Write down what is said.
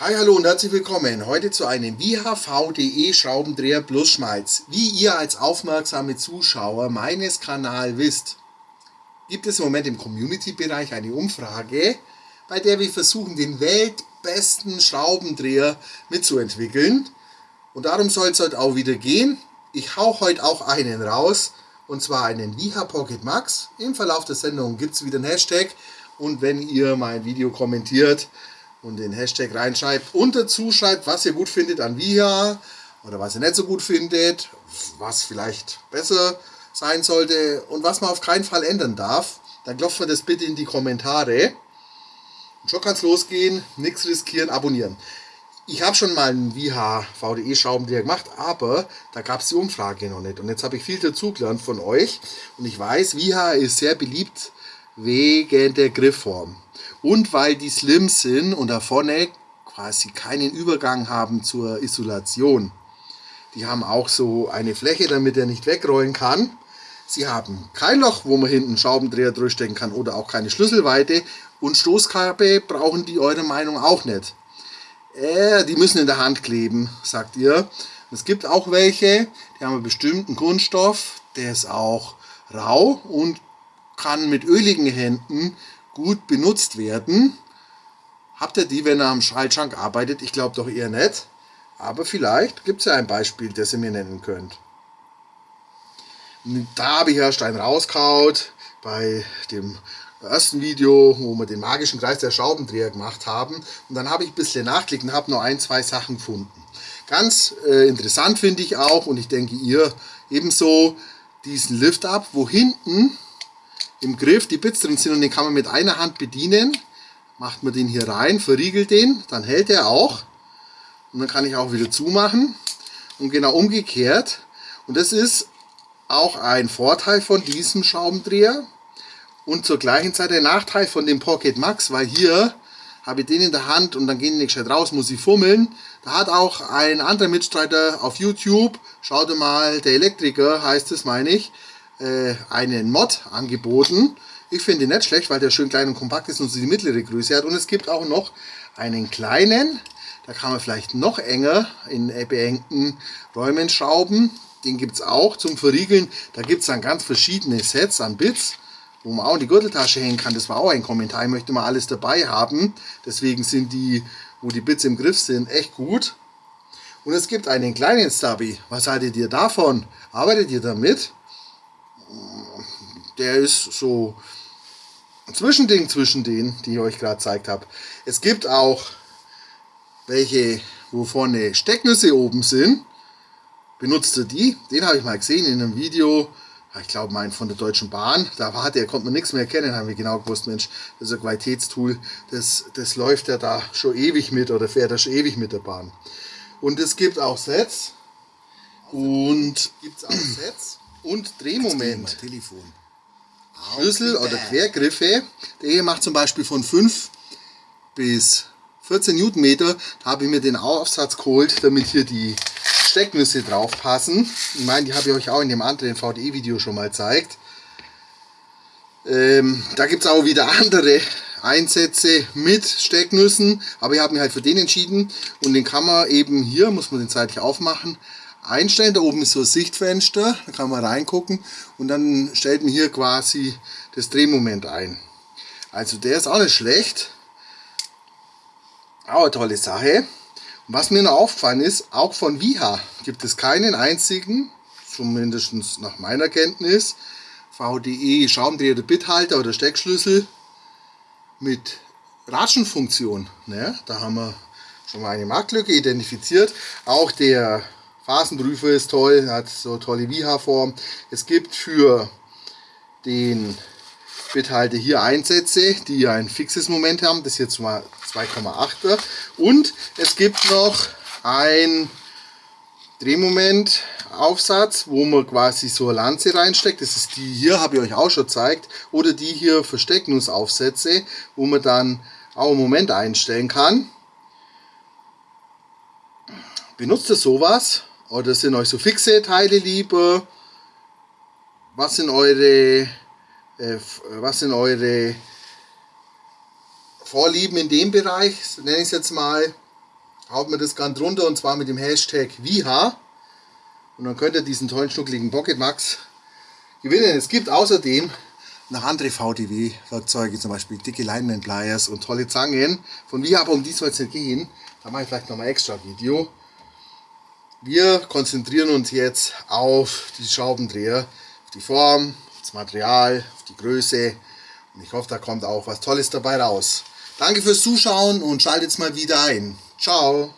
Hi, hallo und herzlich willkommen heute zu einem VHV.de Schraubendreher plus Schmalz. Wie ihr als aufmerksame Zuschauer meines Kanals wisst, gibt es im Moment im Community-Bereich eine Umfrage, bei der wir versuchen, den weltbesten Schraubendreher mitzuentwickeln. Und darum soll es heute auch wieder gehen. Ich hau heute auch einen raus, und zwar einen VH Pocket Max. Im Verlauf der Sendung gibt es wieder einen Hashtag und wenn ihr mein Video kommentiert, und den Hashtag reinschreibt und dazu schreibt, was ihr gut findet an VIA oder was ihr nicht so gut findet, was vielleicht besser sein sollte und was man auf keinen Fall ändern darf, dann klopft man das bitte in die Kommentare. Und schon kann es losgehen, nichts riskieren, abonnieren. Ich habe schon mal einen VH VDE Schraubendreher gemacht, aber da gab es die Umfrage noch nicht. Und jetzt habe ich viel dazugelernt von euch. Und ich weiß, VH ist sehr beliebt wegen der Griffform. Und weil die slim sind und da vorne quasi keinen Übergang haben zur Isolation. Die haben auch so eine Fläche, damit er nicht wegrollen kann. Sie haben kein Loch, wo man hinten Schraubendreher durchstecken kann oder auch keine Schlüsselweite. Und Stoßkappe brauchen die eurer Meinung auch nicht. Äh, die müssen in der Hand kleben, sagt ihr. Es gibt auch welche, die haben einen bestimmten Kunststoff, der ist auch rau und kann mit öligen Händen gut benutzt werden. Habt ihr die, wenn ihr am Schaltschrank arbeitet? Ich glaube doch eher nicht. Aber vielleicht gibt es ja ein Beispiel, das ihr mir nennen könnt. Da habe ich erst einen rauskaut bei dem ersten Video, wo wir den magischen Kreis der Schraubendreher gemacht haben. Und dann habe ich ein bisschen nachklickt und habe nur ein, zwei Sachen gefunden. Ganz äh, interessant finde ich auch, und ich denke ihr ebenso, diesen Lift-Up, wo hinten im Griff die Bits drin sind und den kann man mit einer Hand bedienen. Macht man den hier rein, verriegelt den, dann hält er auch. Und dann kann ich auch wieder zumachen. Und genau umgekehrt. Und das ist auch ein Vorteil von diesem Schraubendreher. Und zur gleichen Zeit der Nachteil von dem Pocket Max, weil hier habe ich den in der Hand und dann gehen die nicht gescheit raus, muss ich fummeln. Da hat auch ein anderer Mitstreiter auf YouTube, schaut mal, der Elektriker heißt es, meine ich, äh, einen Mod angeboten. Ich finde ihn nicht schlecht, weil der schön klein und kompakt ist und so die mittlere Größe hat. Und es gibt auch noch einen kleinen, da kann man vielleicht noch enger in beengten Räumen schrauben. Den gibt es auch zum Verriegeln. Da gibt es dann ganz verschiedene Sets an Bits, wo man auch in die Gürteltasche hängen kann. Das war auch ein Kommentar. Ich möchte mal alles dabei haben. Deswegen sind die, wo die Bits im Griff sind, echt gut. Und es gibt einen kleinen Stubby. Was haltet ihr davon? Arbeitet ihr damit? Der ist so ein Zwischending zwischen denen, die ich euch gerade gezeigt habe. Es gibt auch welche, wo vorne Stecknüsse oben sind. Benutzt ihr die? Den habe ich mal gesehen in einem Video, ich glaube mein von der Deutschen Bahn. Da war der, konnte man nichts mehr erkennen, haben wir genau gewusst, Mensch, das ist ein Qualitätstool, das, das läuft ja da schon ewig mit oder fährt er schon ewig mit der Bahn. Und es gibt auch Sets und gibt auch Sets und Drehmoment. Telefon. Schlüssel oder Quergriffe. Der hier macht zum Beispiel von 5 bis 14 Newtonmeter. Da habe ich mir den Aufsatz geholt, damit hier die Stecknüsse drauf passen. Ich meine, die habe ich euch auch in dem anderen VDE-Video schon mal gezeigt. Ähm, da gibt es auch wieder andere Einsätze mit Stecknüssen, aber ich habe mich halt für den entschieden und den kann man eben hier, muss man den seitlich aufmachen, einstellen. Da oben ist so ein Sichtfenster, da kann man reingucken und dann stellt man hier quasi das Drehmoment ein. Also der ist auch nicht schlecht. Auch eine tolle Sache. Und was mir noch aufgefallen ist, auch von Viha gibt es keinen einzigen, zumindest nach meiner Kenntnis, VDE Schraubendreher oder Bithalter oder Steckschlüssel mit Ratschenfunktion. Ne? Da haben wir schon mal eine Marktlücke identifiziert. Auch der Phasenprüfer ist toll, hat so tolle Viha-Form. Es gibt für den Bithalter hier Einsätze, die ein fixes Moment haben. Das ist jetzt mal 2,8er. Und es gibt noch ein Drehmoment Aufsatz, wo man quasi so eine Lanze reinsteckt. Das ist die hier, habe ich euch auch schon gezeigt. Oder die hier Versteckungsaufsätze, wo man dann auch einen Moment einstellen kann. Benutzt ihr sowas? Oder sind euch so fixe Teile lieber? Was sind eure, äh, was sind eure Vorlieben in dem Bereich, nenne ich es jetzt mal. haut mir das ganz runter und zwar mit dem Hashtag WIHA. Und dann könnt ihr diesen tollen schnuckligen Pocket Max gewinnen. Es gibt außerdem noch andere VDW-Werkzeuge, zum Beispiel dicke Lineman Pliers und tolle Zangen. Von WIHA, aber um die soll es nicht gehen. Da mache ich vielleicht nochmal extra Video. Wir konzentrieren uns jetzt auf die Schraubendreher, auf die Form, auf das Material, auf die Größe. Und ich hoffe, da kommt auch was Tolles dabei raus. Danke fürs Zuschauen und schaltet mal wieder ein. Ciao!